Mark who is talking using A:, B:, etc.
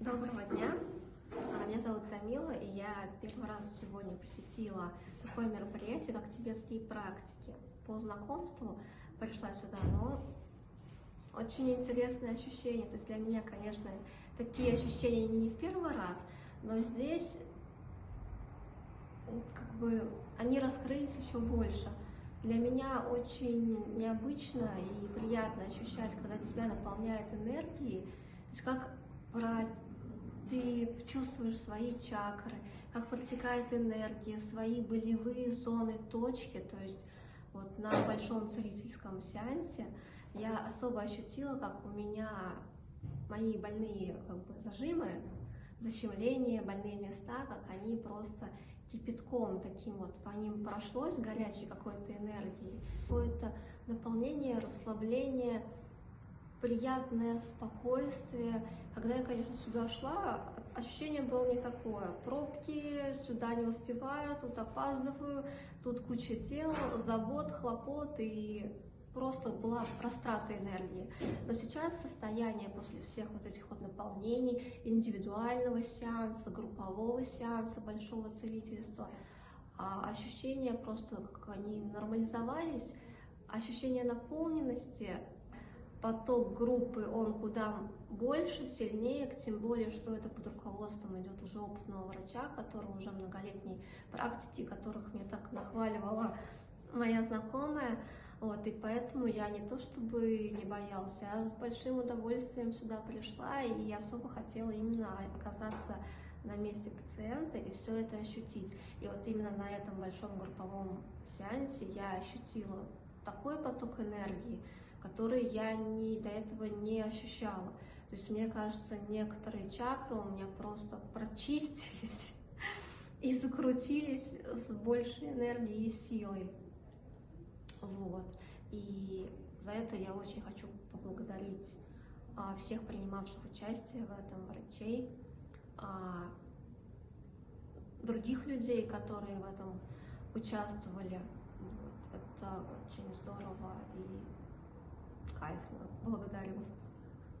A: Доброго дня. А, Меня зовут Тамила, и я первый раз сегодня посетила такое мероприятие, как тибетские практики. По знакомству пришла сюда, но очень интересные ощущения. То есть для меня, конечно, такие ощущения не в первый раз, но здесь как бы они раскрылись еще больше. Для меня очень необычно и приятно ощущать, когда тебя наполняет энергией, то есть как про ты чувствуешь свои чакры, как протекает энергия, свои болевые зоны, точки. То есть вот на большом целительском сеансе я особо ощутила, как у меня мои больные как бы, зажимы, защемления, больные места, как они просто кипятком таким вот по ним прошлось, горячей какой-то энергией. Какое-то наполнение, расслабление, приятное спокойствие. Когда я, конечно, сюда шла, ощущение было не такое. Пробки, сюда не успеваю, тут опаздываю, тут куча дел, забот, хлопот и просто была растрата энергии. Но сейчас состояние после всех вот этих вот наполнений, индивидуального сеанса, группового сеанса, большого целительства, а ощущения просто, как они нормализовались, ощущение наполненности, поток группы, он куда больше, сильнее, тем более, что это под руководством идет уже опытного врача, который уже многолетней практики, которых мне так нахваливала моя знакомая. Вот, и поэтому я не то чтобы не боялась, я с большим удовольствием сюда пришла, и я особо хотела именно оказаться на месте пациента и все это ощутить. И вот именно на этом большом групповом сеансе я ощутила такой поток энергии, который я ни, до этого не ощущала. То есть мне кажется, некоторые чакры у меня просто прочистились и закрутились с большей энергией и силой. Вот. И за это я очень хочу поблагодарить а, всех принимавших участие в этом врачей, а, других людей, которые в этом участвовали. Вот. Это очень здорово кайфно. Благодарю.